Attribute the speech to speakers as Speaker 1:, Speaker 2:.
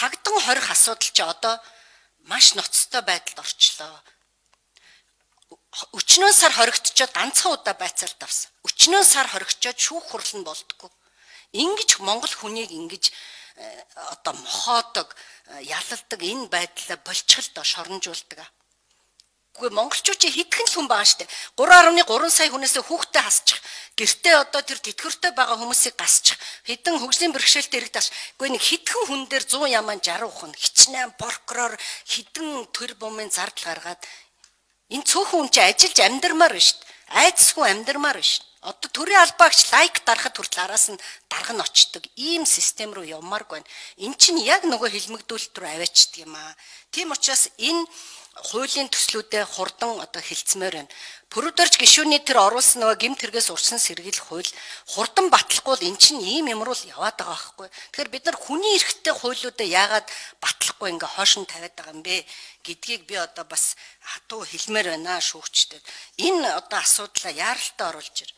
Speaker 1: цагдан хорих асуудал чи одоо маш ноцтой байдалд орчлоо. Өчнөө сар хоригдчоод ганцхан удаа байцаалт авсан. Өчнөө сар хоригчоод шүүх хурал нь болдгоо. Ингиж Монгол хүнийг ингэж э, одоо мохоодог, э, ялалдаг энэ байдлаа болчихл доо шоронжуулдаг. Гэхдээ монголчууд хитгэн л хүн байгаа штэ. 3.3 сая хүнээс хүүхдээ хасчих. Гэртээ одоо тэр тэтгэвртэй байгаа хүмүүсийг гасчих. Хэдэн хөгжлийн бэрхшээлтэй ирэх таш. Гэхдээ нэг хитгэн хүн дээр 100 яман 60 хүн хичнээн прокурор хідэн төр бумын зардал гаргаад энэ цөөхөн хүн чи ажиллаж амьдрмаар байна штэ. Айдсгүй амьдрмаар байна штэ. Одоо төрийн албаагч лайк дарахад хүртэл араас нь дарга нь очдөг. Ийм систем рүү явмааргүй байна. Эн чинь яг нөгөө хилмигдүүлэлт рүү аваачдаг юм аа. Тийм учраас энэ хуулийн төслүүдэд хурдан одоо хилцмээр байна. Пүрүдэрч гişүүний тэр оруулсан нөгөө гимт хэрэгээс урьдчилан сэргийлэх хууль хурдан батлахгүй эн чинь ийм юмруу л яваад байгаа байхгүй. Тэгэхээр бид нар хүний эрхтэй хуулиудаа яагаад батлахгүй ингээ хоошин тавиад байгаа юм бэ гэдгийг би одоо бас хатуу хэлмээр байна шүүгчдэд. Энэ одоо асуудлаа яаралтай оруулж ир.